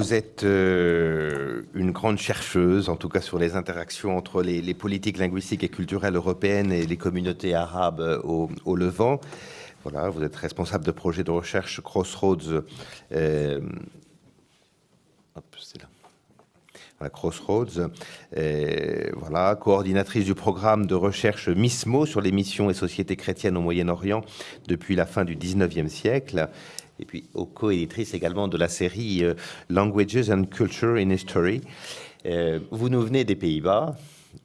vous êtes euh, une grande chercheuse, en tout cas sur les interactions entre les, politiques linguistiques et culturelles européennes et les communautés arabes au, Levant. Voilà, vous êtes responsable de projet de recherche Crossroads. Euh, c'est là. Crossroads, voilà, coordinatrice du programme de recherche MISMO sur les missions et sociétés chrétiennes au Moyen-Orient depuis la fin du 19e siècle, et puis co-éditrice également de la série euh, Languages and Culture in History. Euh, vous nous venez des Pays-Bas,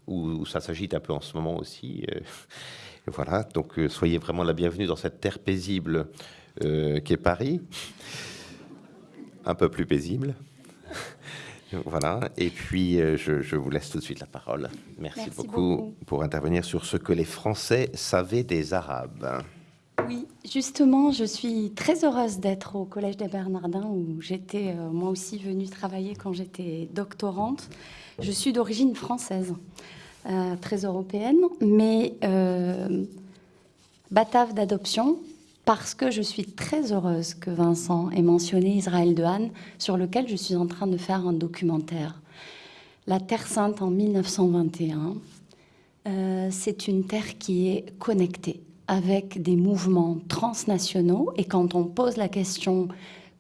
où ça s'agite un peu en ce moment aussi. Euh, voilà, donc soyez vraiment la bienvenue dans cette terre paisible qu'est Paris, un peu plus paisible. Voilà, et puis je, vous laisse tout de suite la parole. Merci, beaucoup pour intervenir sur ce que les Français savaient des Arabes. Oui, justement, je suis très heureuse d'être au Collège des Bernardins où j'étais euh, moi aussi venue travailler quand j'étais doctorante. Je suis d'origine française, euh, très européenne, mais euh, batave d'adoption parce que je suis très heureuse que Vincent ait mentionné Israël de Han, sur lequel je suis en train de faire un documentaire. La Terre Sainte en 1921, c'est une terre qui est connectée avec des mouvements transnationaux. Et quand on pose la question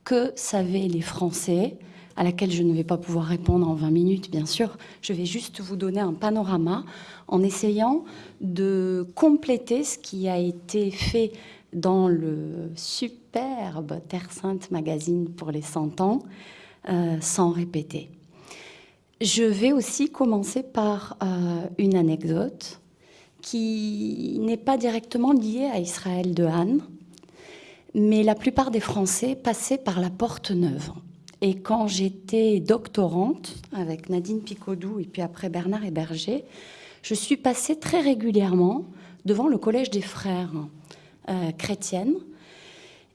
que savaient les Français, à laquelle je ne vais pas pouvoir répondre en 20 minutes, bien sûr, je vais juste vous donner un panorama en essayant de compléter ce qui a été fait dans le superbe Terre Sainte magazine pour les 100 ans, euh, sans répéter. Je vais aussi commencer par euh, une anecdote qui n'est pas directement lié à Israël de Han, mais la plupart des Français passaient par la Porte Neuve. Et quand j'étais doctorante avec Nadine Picodou et puis après Bernard Héberger, je suis passée très régulièrement devant le Collège des Frères euh, chrétiennes.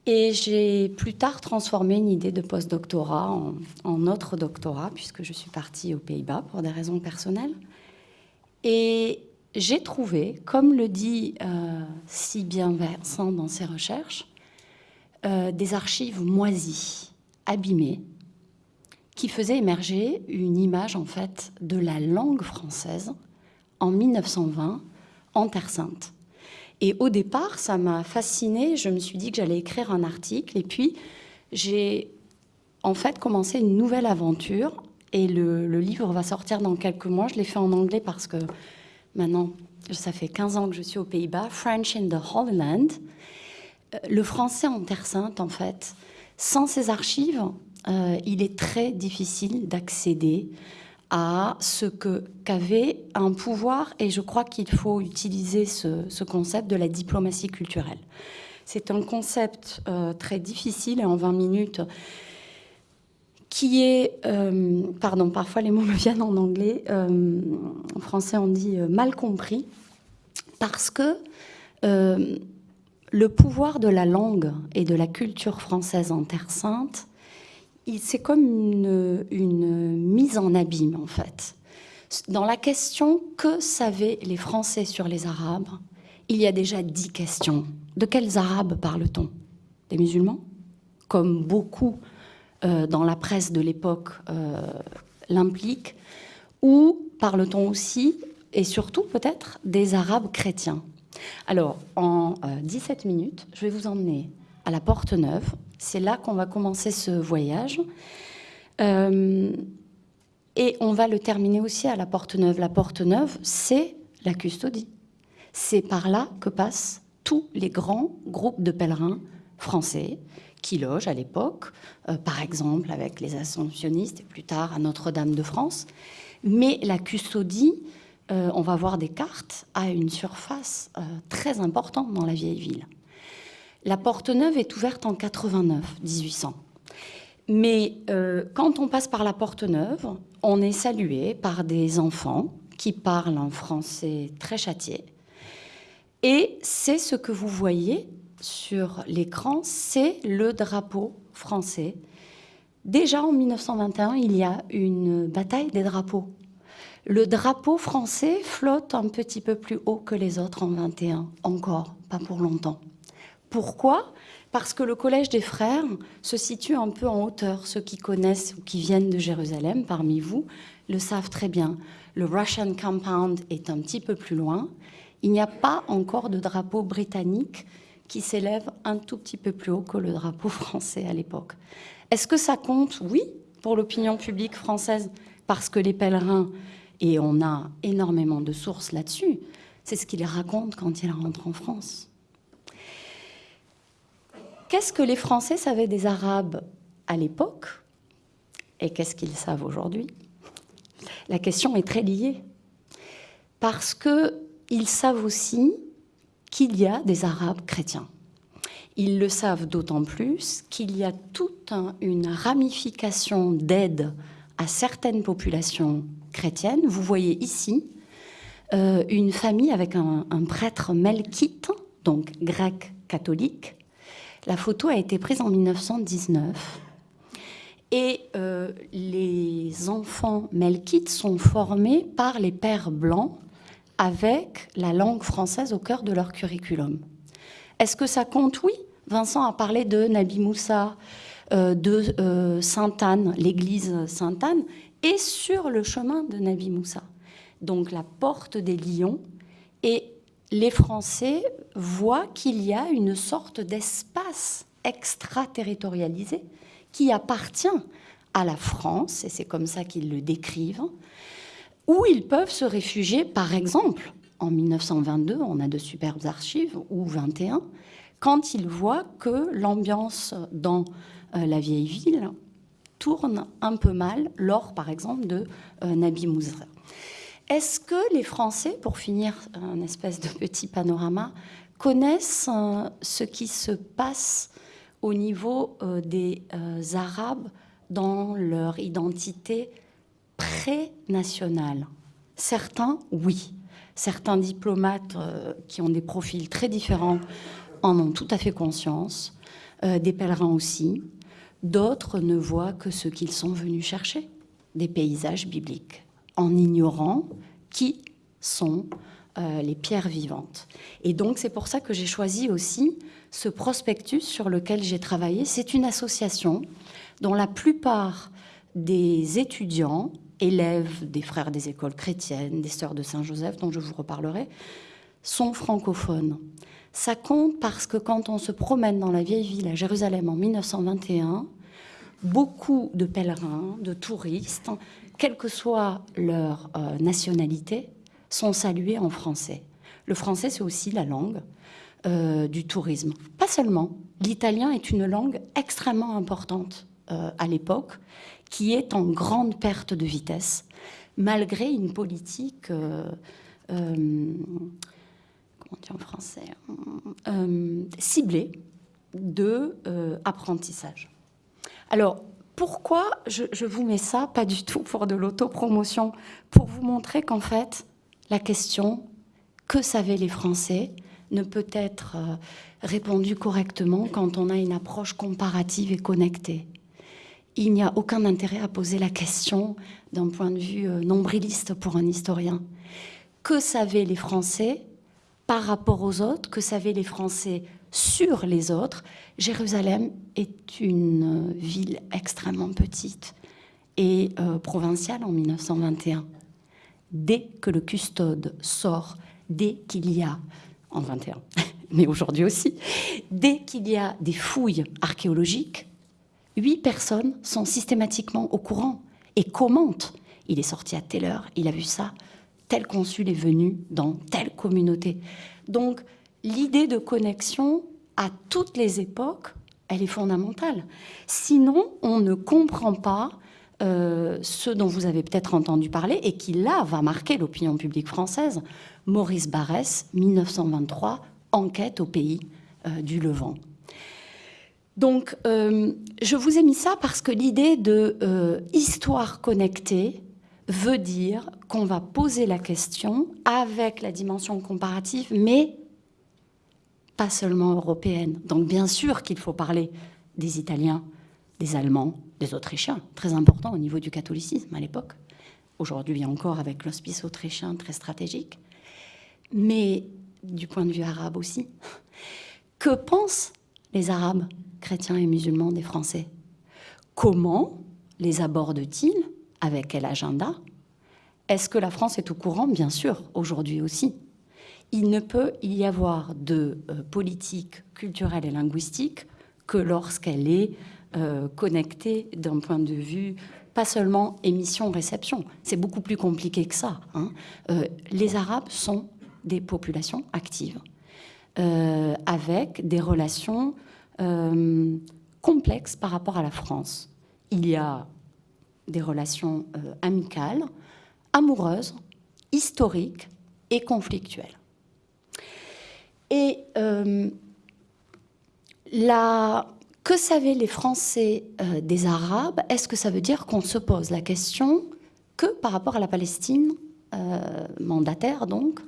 Et j'ai plus tard transformé une idée de postdoctorat en, en autre doctorat, puisque je suis partie aux Pays-Bas pour des raisons personnelles. Et j'ai trouvé, comme le dit euh, si bien Vincent dans ses recherches, euh, des archives moisies, abîmées, qui faisaient émerger une image en fait de la langue française en 1920 en Terre Sainte. Et au départ, ça m'a fascinée. Je me suis dit que j'allais écrire un article. Et puis, j'ai en fait commencé une nouvelle aventure. Et le, le livre va sortir dans quelques mois. Je l'ai fait en anglais parce que maintenant, ça fait 15 ans que je suis aux Pays-Bas, French in the Holy Land. Euh, le français en Terre Sainte, en fait, sans ces archives, euh, il est très difficile d'accéder à ce qu'avait un pouvoir, et je crois qu'il faut utiliser ce, concept de la diplomatie culturelle. C'est un concept euh, très difficile, et en 20 minutes, qui est, euh, pardon, parfois les mots me viennent en anglais, euh, en français on dit euh, mal compris, parce que le pouvoir de la langue et de la culture française en Terre Sainte, c'est comme une, une, mise en abîme en fait. Dans la question que savaient les Français sur les Arabes, il y a déjà dix questions. De quels Arabes parle-t-on? Des musulmans? Comme beaucoup euh, dans la presse de l'époque euh, l'implique, ou parle-t-on aussi, et surtout peut-être, des Arabes chrétiens Alors, en 17 euh, minutes, je vais vous emmener à la Porte Neuve. C'est là qu'on va commencer ce voyage. et on va le terminer aussi à la Porte Neuve. La Porte Neuve, c'est la custodie. C'est par là que passent tous les grands groupes de pèlerins français qui logent à l'époque, euh, par exemple avec les assomptionnistes et plus tard à Notre-Dame de France. Mais la custodie, euh, on va voir des cartes, a une surface euh, très importante dans la vieille ville. La Porte Neuve est ouverte en 89, 1800. Mais quand on passe par la Porte Neuve, on est salué par des enfants qui parlent un français très châtié. Et c'est ce que vous voyez sur l'écran, c'est le drapeau français. Déjà en 1921, il y a une bataille des drapeaux. Le drapeau français flotte un petit peu plus haut que les autres en 21, encore, pas pour longtemps. Pourquoi? Parce que le Collège des Frères se situe un peu en hauteur. Ceux qui connaissent ou qui viennent de Jérusalem parmi vous le savent très bien. Le Russian Compound est un petit peu plus loin. Il n'y a pas encore de drapeau britannique qui s'élève un tout petit peu plus haut que le drapeau français à l'époque. Est-ce que ça compte? Oui, pour l'opinion publique française, parce que les pèlerins, et on a énormément de sources là-dessus, c'est ce qu'ils racontent quand ils rentrent en France. Qu'est-ce que les Français savaient des Arabes à l'époque? Et qu'est-ce qu'ils savent aujourd'hui? La question est très liée. Parce qu'ils savent aussi qu'il y a des Arabes chrétiens. Ils le savent d'autant plus qu'il y a toute une ramification d'aide à certaines populations chrétiennes. Vous voyez ici euh, une famille avec un, prêtre melkite, donc grec catholique. La photo a été prise en 1919. Et euh, les enfants melkites sont formés par les pères blancs avec la langue française au cœur de leur curriculum. Est-ce que ça compte? Oui. Vincent a parlé de Nabi Moussa, euh, de euh, Sainte-Anne, l'église Sainte-Anne, et sur le chemin de Nabi Moussa. Donc la porte des lions. Et les Français voient qu'il y a une sorte d'espace extraterritorialisé qui appartient à la France, et c'est comme ça qu'ils le décrivent, où ils peuvent se réfugier, par exemple, en 1922, on a de superbes archives, ou 21, quand ils voient que l'ambiance dans euh, la vieille ville tourne un peu mal lors, par exemple, de euh, Nabi Moussa. Est-ce que les Français, pour finir un espèce de petit panorama, connaissent euh, ce qui se passe au niveau des Arabes dans leur identité pré-national Certains, oui. Certains diplomates euh, qui ont des profils très différents en ont tout à fait conscience, euh, des pèlerins aussi. D'autres ne voient que ce qu'ils sont venus chercher, des paysages bibliques, en ignorant qui sont euh, les pierres vivantes. Et donc c'est pour ça que j'ai choisi aussi ce prospectus sur lequel j'ai travaillé. C'est une association dont la plupart des étudiants élèves des frères des écoles chrétiennes, des sœurs de Saint-Joseph, dont je vous reparlerai, sont francophones. Ça compte parce que quand on se promène dans la vieille ville à Jérusalem en 1921, beaucoup de pèlerins, de touristes, quelle que soit leur euh, nationalité, sont salués en français. Le français, c'est aussi la langue euh, du tourisme. Pas seulement. L'italien est une langue extrêmement importante à l'époque qui est en grande perte de vitesse, malgré une politique, euh, euh, comment en français, euh, ciblée de apprentissage. Alors, pourquoi je, je, vous mets ça Pas du tout pour de l'autopromotion, pour vous montrer qu'en fait, la question que savaient les Français ne peut être répondue correctement quand on a une approche comparative et connectée il n'y a aucun intérêt à poser la question d'un point de vue euh, nombriliste pour un historien. Que savaient les Français par rapport aux autres? Que savaient les Français sur les autres? Jérusalem est une ville extrêmement petite et euh, provinciale en 1921. Dès que le custode sort, dès qu'il y a, en 21, mais aujourd'hui aussi, dès qu'il y a des fouilles archéologiques, huit personnes sont systématiquement au courant et commentent. Il est sorti à telle heure, il a vu ça, tel consul est venu dans telle communauté. Donc l'idée de connexion à toutes les époques, elle est fondamentale. Sinon, on ne comprend pas euh, ce dont vous avez peut-être entendu parler et qui là va marquer l'opinion publique française. Maurice Barrès, 1923, enquête au pays euh, du Levant. Donc, euh, je vous ai mis ça parce que l'idée de euh, histoire connectée veut dire qu'on va poser la question avec la dimension comparative, mais pas seulement européenne. Donc, bien sûr qu'il faut parler des Italiens, des Allemands, des Autrichiens, très important au niveau du catholicisme à l'époque. Aujourd'hui encore avec l'hospice autrichien très stratégique, mais du point de vue arabe aussi Que pensent les Arabes, chrétiens et musulmans des Français Comment les abordent-ils Avec quel agenda? Est-ce que la France est au courant? Bien sûr, aujourd'hui aussi. Il ne peut y avoir de euh, politique culturelle et linguistique que lorsqu'elle est euh, connectée d'un point de vue pas seulement émission-réception. C'est beaucoup plus compliqué que ça. Hein. Euh, les Arabes sont des populations actives, avec des relations complexes par rapport à la France il y a des relations euh, amicales, amoureuses, historiques et conflictuelles. Et euh, que savaient les Français euh, des Arabes Est-ce que ça veut dire qu'on se pose la question que par rapport à la Palestine mandataire, donc?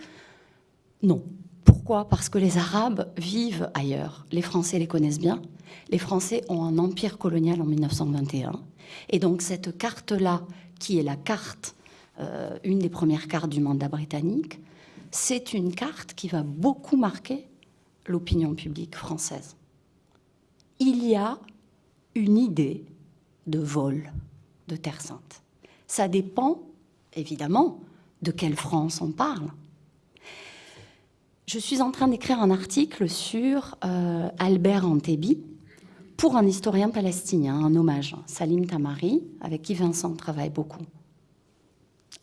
Non. Pourquoi? Parce que les Arabes vivent ailleurs. Les Français les connaissent bien les Français ont un empire colonial en 1921. Et donc cette carte-là, qui est la carte, euh, une des premières cartes du mandat britannique, c'est une carte qui va beaucoup marquer l'opinion publique française. Il y a une idée de vol de Terre Sainte. Ça dépend, évidemment, de quelle France on parle. Je suis en train d'écrire un article sur euh, Albert Antebi, pour un historien palestinien, un hommage, Salim Tamari, avec qui Vincent travaille beaucoup.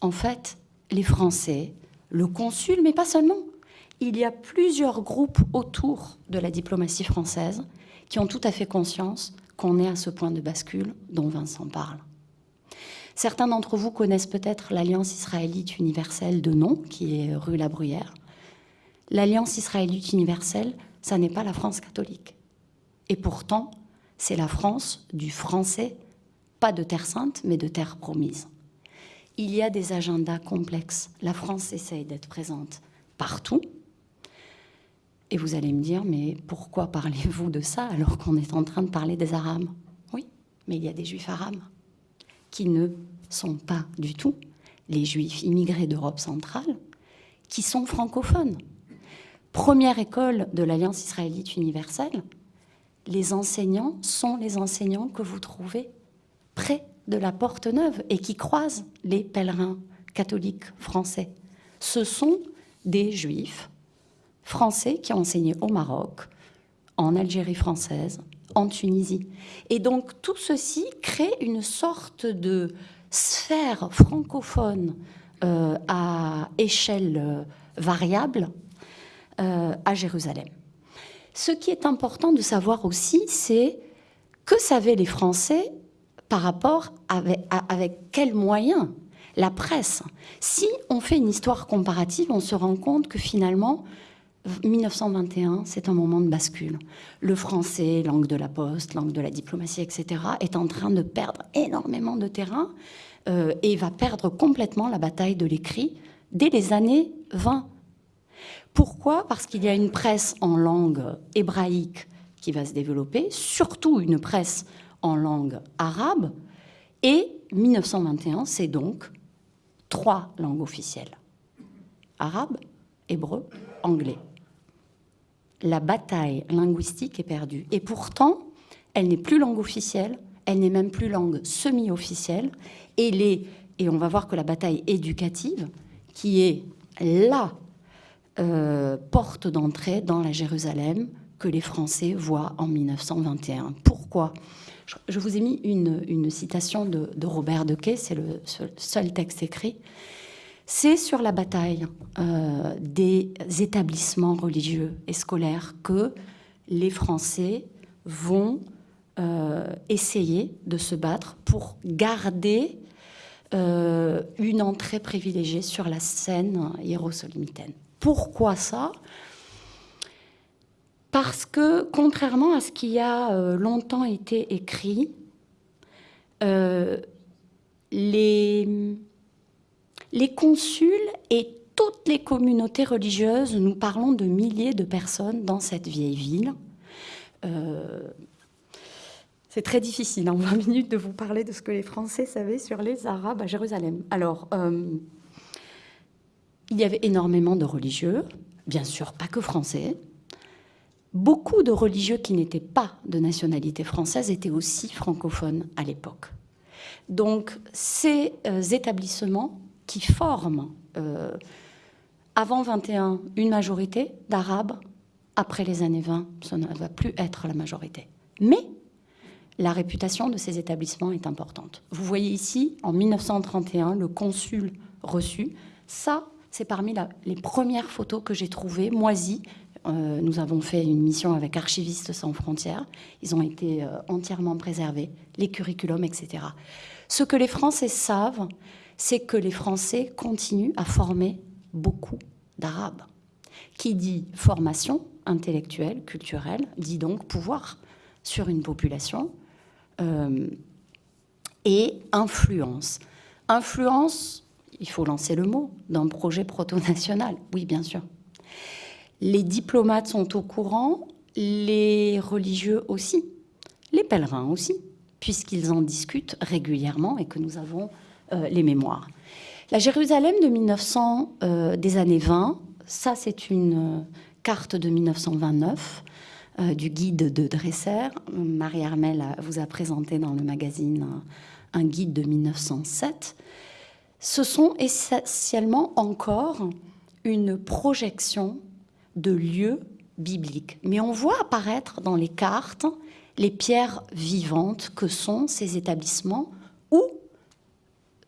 En fait, les Français, le consul, mais pas seulement, il y a plusieurs groupes autour de la diplomatie française qui ont tout à fait conscience qu'on est à ce point de bascule dont Vincent parle. Certains d'entre vous connaissent peut-être l'Alliance israélite universelle de nom, qui est rue La Bruyère. L'Alliance israélite universelle, ça n'est pas la France catholique. Et pourtant, c'est la France du français, pas de terre sainte, mais de terre promise. Il y a des agendas complexes. La France essaye d'être présente partout. Et vous allez me dire, mais pourquoi parlez-vous de ça alors qu'on est en train de parler des Arabes? Oui, mais il y a des Juifs arabes qui ne sont pas du tout les Juifs immigrés d'Europe centrale, qui sont francophones. Première école de l'Alliance israélite universelle, les enseignants sont les enseignants que vous trouvez près de la Porte Neuve et qui croisent les pèlerins catholiques français. Ce sont des juifs français qui ont enseigné au Maroc, en Algérie française, en Tunisie. Et donc tout ceci crée une sorte de sphère francophone euh, à échelle euh, variable à Jérusalem. Ce qui est important de savoir aussi, c'est que savaient les Français par rapport avec, avec quels moyens la presse. Si on fait une histoire comparative, on se rend compte que finalement, 1921, c'est un moment de bascule. Le français, langue de la poste, langue de la diplomatie, etc., est en train de perdre énormément de terrain euh, et va perdre complètement la bataille de l'écrit dès les années 20. Pourquoi? Parce qu'il y a une presse en langue hébraïque qui va se développer, surtout une presse en langue arabe, et 1921, c'est donc trois langues officielles. Arabe, hébreu, anglais. La bataille linguistique est perdue. Et pourtant, elle n'est plus langue officielle, elle n'est même plus langue semi-officielle. Et, et on va voir que la bataille éducative, qui est là euh, porte d'entrée dans la Jérusalem que les Français voient en 1921. Pourquoi? Je vous ai mis une, citation de, Robert Dequet, c'est le seul, texte écrit. C'est sur la bataille euh, des établissements religieux et scolaires que les Français vont euh, essayer de se battre pour garder une entrée privilégiée sur la scène hiérosolymitaine. Pourquoi ça? Parce que, contrairement à ce qui a euh, longtemps été écrit, euh, les, consuls et toutes les communautés religieuses, nous parlons de milliers de personnes dans cette vieille ville. Euh, c'est très difficile en 20 minutes de vous parler de ce que les Français savaient sur les Arabes à Jérusalem. Alors, il y avait énormément de religieux, bien sûr pas que français, beaucoup de religieux qui n'étaient pas de nationalité française étaient aussi francophones à l'époque. Donc ces euh, établissements qui forment euh, avant 21 une majorité d'Arabes, après les années 20, ça ne va plus être la majorité. Mais la réputation de ces établissements est importante. Vous voyez ici, en 1931, le consul reçu. Ça, c'est parmi les premières photos que j'ai trouvées, moisies, euh, nous avons fait une mission avec Archivistes sans frontières. Ils ont été euh, entièrement préservés, les curriculums, etc. Ce que les Français savent, c'est que les Français continuent à former beaucoup d'Arabes. Qui dit formation intellectuelle, culturelle, dit donc pouvoir sur une population euh, et influence. Influence, il faut lancer le mot, d'un projet proto-national. Oui, bien sûr. Les diplomates sont au courant, les religieux aussi, les pèlerins aussi, puisqu'ils en discutent régulièrement et que nous avons euh, les mémoires. La Jérusalem de 1900, euh, des années 20, ça c'est une euh, carte de 1929 du guide de Dresser. Marie Armel vous a présenté dans le magazine un guide de 1907. Ce sont essentiellement encore une projection de lieux bibliques. Mais on voit apparaître dans les cartes les pierres vivantes que sont ces établissements où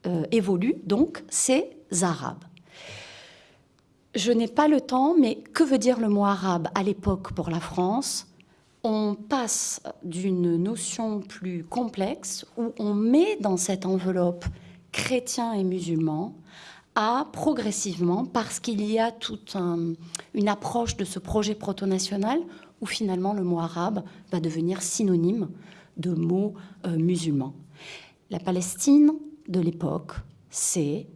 euh, évoluent donc ces Arabes. Je n'ai pas le temps, mais que veut dire le mot arabe à l'époque pour la France? On passe d'une notion plus complexe où on met dans cette enveloppe chrétiens et musulmans a progressivement, parce qu'il y a toute une approche de ce projet proto-national où finalement le mot arabe va devenir synonyme de mot euh, musulman. La Palestine de l'époque, c'est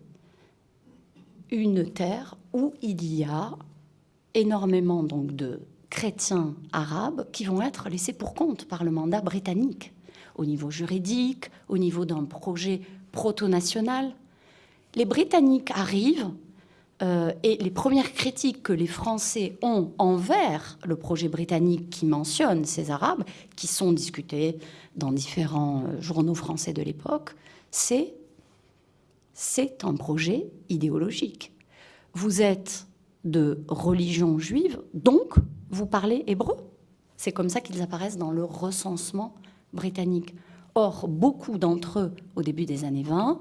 une terre où il y a énormément donc de chrétiens arabes qui vont être laissés pour compte par le mandat britannique au niveau juridique, au niveau d'un projet proto-national, les Britanniques arrivent euh, et les premières critiques que les Français ont envers le projet britannique qui mentionne ces Arabes, qui sont discutés dans différents euh, journaux français de l'époque, c'est c'est un projet idéologique. Vous êtes de religion juive, donc vous parlez hébreu. C'est comme ça qu'ils apparaissent dans le recensement britannique. Or, beaucoup d'entre eux, au début des années 20,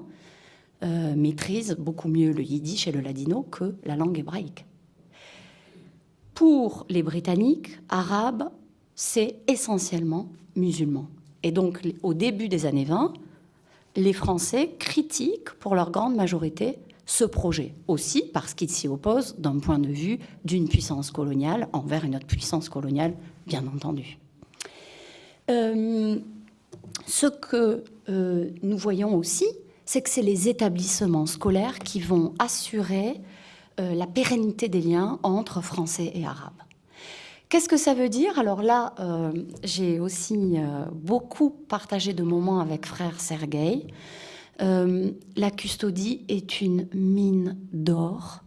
euh, maîtrisent beaucoup mieux le yiddish et le ladino que la langue hébraïque. Pour les Britanniques, arabes, c'est essentiellement musulman. Et donc, au début des années 20, les Français critiquent pour leur grande majorité ce projet, aussi parce qu'ils s'y opposent d'un point de vue d'une puissance coloniale envers une autre puissance coloniale, bien entendu. Euh, ce que euh, nous voyons aussi, c'est que c'est les établissements scolaires qui vont assurer euh, la pérennité des liens entre Français et Arabes. Qu'est-ce que ça veut dire? Alors là, euh, j'ai aussi beaucoup partagé de moments avec frère Sergueï. la custodie est une mine d'or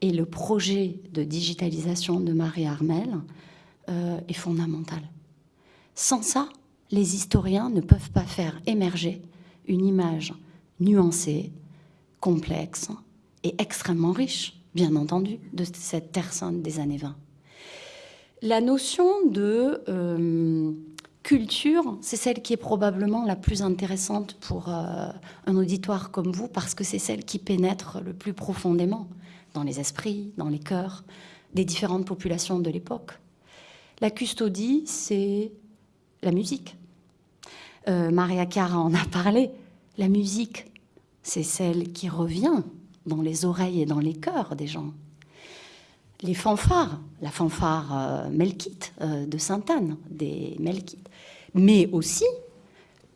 et le projet de digitalisation de Marie Armel est fondamental. Sans ça, les historiens ne peuvent pas faire émerger une image nuancée, complexe et extrêmement riche, bien entendu, de cette Terre sainte des années 20. La notion de euh, culture, c'est celle qui est probablement la plus intéressante pour euh, un auditoire comme vous, parce que c'est celle qui pénètre le plus profondément dans les esprits, dans les cœurs des différentes populations de l'époque. La custodie, c'est la musique. Euh, Maria Cara en a parlé. La musique, c'est celle qui revient dans les oreilles et dans les cœurs des gens. Les fanfares, la fanfare euh, melkite euh, de Sainte-Anne, des melkites, mais aussi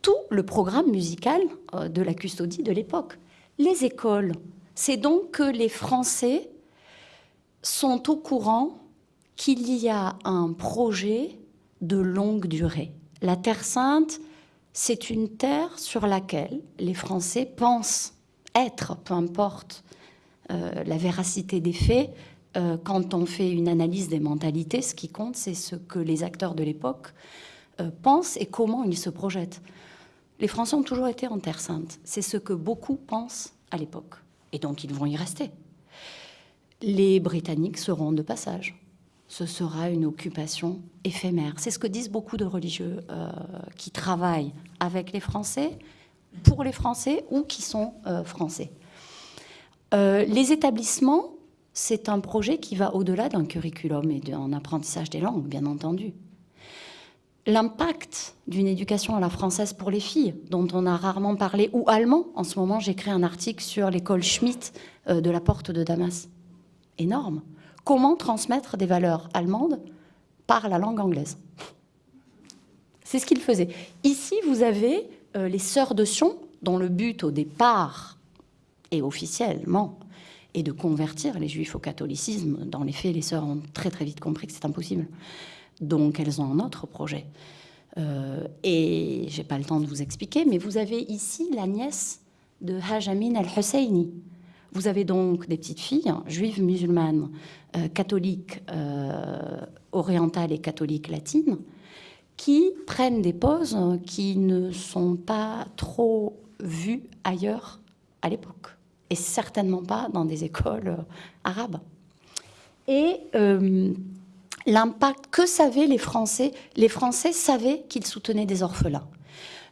tout le programme musical euh, de la custodie de l'époque. Les écoles, c'est donc que les Français sont au courant qu'il y a un projet de longue durée. La Terre Sainte, c'est une terre sur laquelle les Français pensent être, peu importe euh, la véracité des faits, euh, quand on fait une analyse des mentalités, ce qui compte, c'est ce que les acteurs de l'époque euh, pensent et comment ils se projettent. Les Français ont toujours été en Terre Sainte. C'est ce que beaucoup pensent à l'époque. Et donc, ils vont y rester. Les Britanniques seront de passage. Ce sera une occupation éphémère. C'est ce que disent beaucoup de religieux euh, qui travaillent avec les Français, pour les Français ou qui sont français. les établissements c'est un projet qui va au-delà d'un curriculum et d'un apprentissage des langues, bien entendu. L'impact d'une éducation à la française pour les filles, dont on a rarement parlé, ou allemand. En ce moment, j'écris un article sur l'école Schmitt euh, de la porte de Damas. Énorme. Comment transmettre des valeurs allemandes par la langue anglaise C'est ce qu'il faisait. Ici, vous avez euh, les sœurs de Sion, dont le but au départ est officiellement et de convertir les juifs au catholicisme. Dans les faits, les sœurs ont très très vite compris que c'est impossible. Donc elles ont un autre projet. Euh, et j'ai pas le temps de vous expliquer, mais vous avez ici la nièce de Hajamin al-Husseini. Vous avez donc des petites filles, juives musulmanes, euh, catholiques euh, orientales et catholiques latines, qui prennent des poses qui ne sont pas trop vues ailleurs à l'époque et certainement pas dans des écoles euh, arabes. Et l'impact, que savaient les Français Les Français savaient qu'ils soutenaient des orphelins.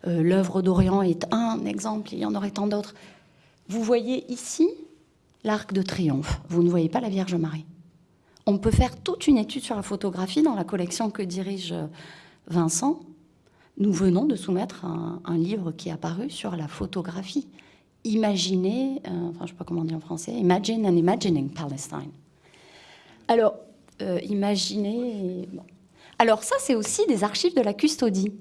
L'œuvre d'Orient est un exemple, il y en aurait tant d'autres. Vous voyez ici l'arc de triomphe, vous ne voyez pas la Vierge Marie. On peut faire toute une étude sur la photographie dans la collection que dirige Vincent. Nous venons de soumettre un, livre qui est apparu sur la photographie imaginer, euh, enfin je ne sais pas comment on dit en français, imagine and imagining Palestine. Alors, euh, imaginer... Alors ça, c'est aussi des archives de la custodie.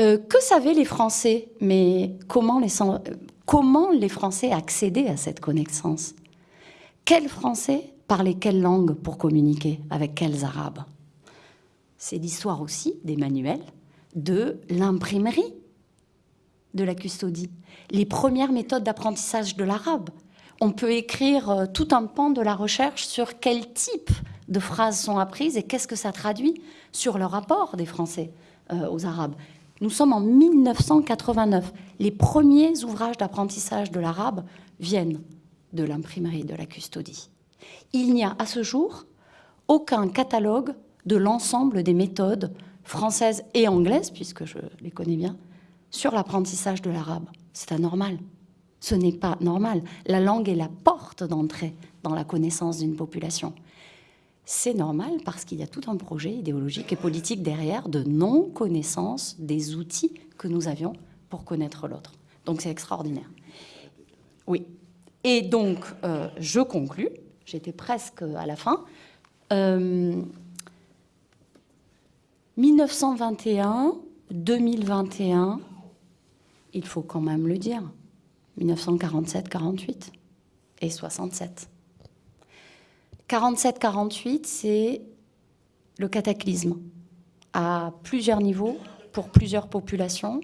Euh, que savaient les Français? Mais comment les, comment les Français accédaient à cette connaissance? Quels Français parlaient quelle langue pour communiquer Avec quels Arabes? C'est l'histoire aussi des manuels de l'imprimerie de la custodie, les premières méthodes d'apprentissage de l'arabe. On peut écrire euh, tout un pan de la recherche sur quel type de phrases sont apprises et qu'est-ce que ça traduit sur le rapport des Français euh, aux Arabes. Nous sommes en 1989. Les premiers ouvrages d'apprentissage de l'arabe viennent de l'imprimerie de la custodie. Il n'y a à ce jour aucun catalogue de l'ensemble des méthodes françaises et anglaises, puisque je les connais bien, sur l'apprentissage de l'arabe. C'est anormal. Ce n'est pas normal. La langue est la porte d'entrée dans la connaissance d'une population. C'est normal parce qu'il y a tout un projet idéologique et politique derrière de non-connaissance des outils que nous avions pour connaître l'autre. Donc c'est extraordinaire. Oui. Et donc, euh, je conclus. J'étais presque à la fin. 1921, 2021, il faut quand même le dire, 1947-48 et 67. 47-48, c'est le cataclysme à plusieurs niveaux, pour plusieurs populations.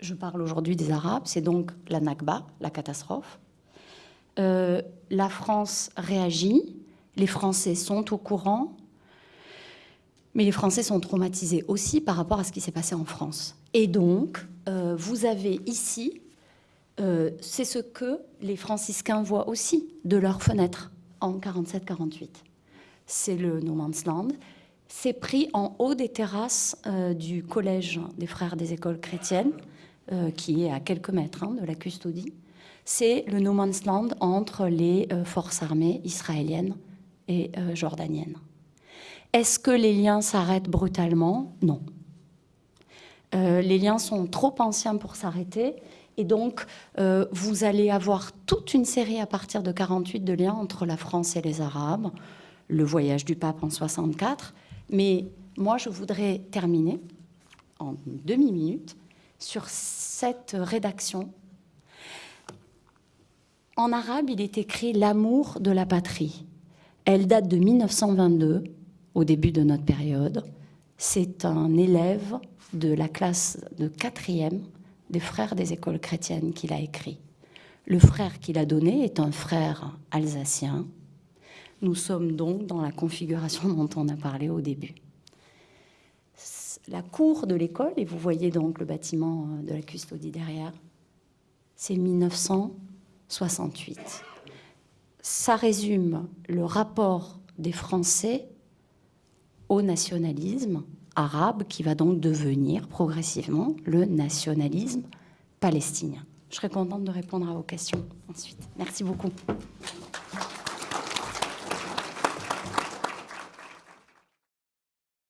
Je parle aujourd'hui des Arabes, c'est donc la Nakba, la catastrophe. Euh, la France réagit, les Français sont au courant, mais les Français sont traumatisés aussi par rapport à ce qui s'est passé en France. Et donc, euh, vous avez ici, euh, c'est ce que les franciscains voient aussi de leurs fenêtres en 47-48. C'est le No Man's Land. C'est pris en haut des terrasses euh, du collège des frères des écoles chrétiennes, qui est à quelques mètres hein, de la custodie. C'est le No Man's Land entre les forces armées israéliennes et jordaniennes. Est-ce que les liens s'arrêtent brutalement? Non. Euh, les liens sont trop anciens pour s'arrêter. Et donc, euh, vous allez avoir toute une série à partir de 48 de liens entre la France et les Arabes, le voyage du pape en 64. Mais moi, je voudrais terminer en demi-minute sur cette rédaction. En arabe, il est écrit l'amour de la patrie. Elle date de 1922, au début de notre période. C'est un élève de la classe de quatrième des frères des écoles chrétiennes qu'il a écrit. Le frère qu'il a donné est un frère alsacien. Nous sommes donc dans la configuration dont on a parlé au début. La cour de l'école, et vous voyez donc le bâtiment de la custodie derrière, c'est 1968. Ça résume le rapport des Français au nationalisme arabe qui va donc devenir progressivement le nationalisme palestinien. Je serais contente de répondre à vos questions ensuite. Merci beaucoup.